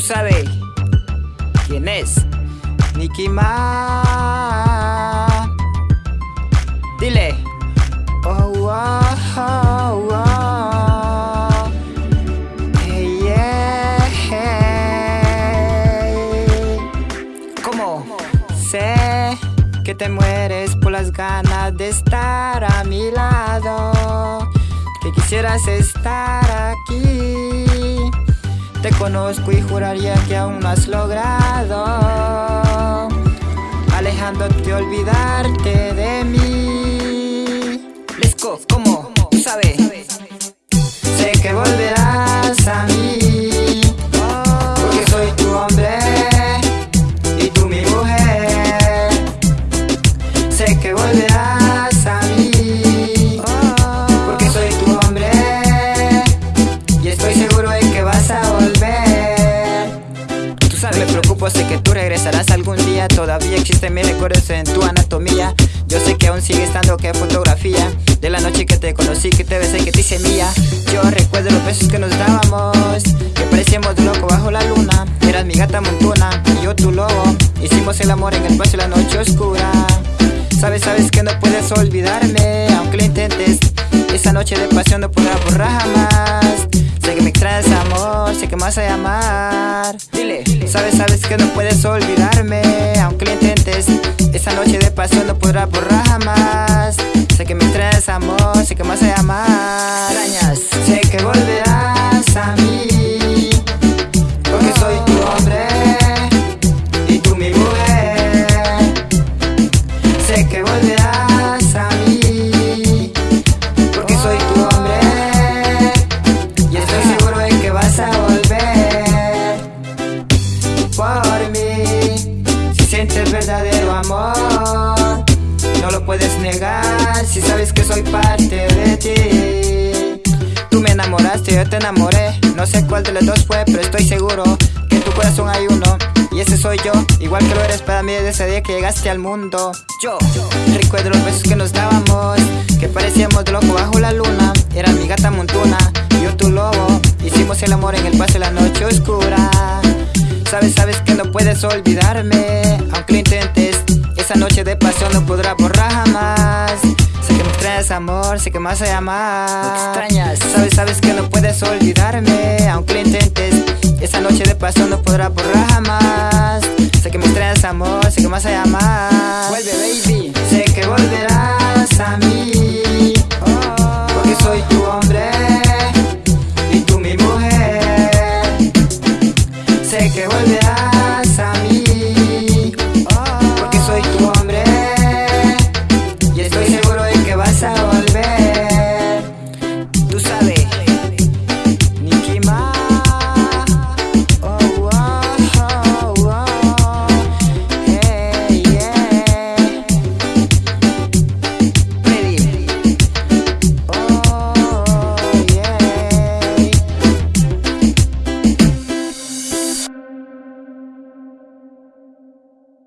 Tú sabes quién es Nicky Ma. Dile. Oh, oh, oh, oh. Hey, yeah. ¿Cómo? Sé que te mueres por las ganas de estar a mi lado. Que quisieras estar aquí. Te conozco y juraría que aún no has logrado Alejándote, olvidarte de mí regresarás algún día. Todavía existen mis recuerdos en tu anatomía. Yo sé que aún sigue estando que fotografía. De la noche que te conocí, que te besé, que te hice mía. Yo recuerdo los besos que nos dábamos Que parecíamos de loco bajo la luna. Eras mi gata montona y yo tu lobo. Hicimos el amor en el espacio la noche oscura. Sabes, sabes que no puedes olvidarme Aunque lo intentes. Esa noche de pasión no podrá borrar jamás. Sé que me extrañas amor, sé que me vas a llamar sabes, sabes que no puedes olvidarme. Aunque lo intentes, esa noche de pasión no podrá borrar jamás. Sé que me extrañas amor, sé que me vas a Si sabes que soy parte de ti. Tú me enamoraste, yo te enamoré. No sé cuál de los dos fue, pero estoy seguro Que en tu corazón hay uno. Y ese soy yo, igual que lo eres para mí desde ese día que llegaste al mundo. Yo recuerdo los besos que nos dábamos Que parecíamos de loco bajo la luna. Era mi gata montuna, yo tu lobo. Hicimos el amor en el paso de la noche oscura. Sabes, sabes que no puedes olvidarme esa noche de pasión no podrá borrar jamás. Sé que me extrañas amor, sé que más allá más extrañas Sabes, sabes que no puedes olvidarme Aunque lo intentes. Esa noche de pasión no podrá borrar jamás. Sé que me extrañas amor, sé que más allá más Vuelve baby.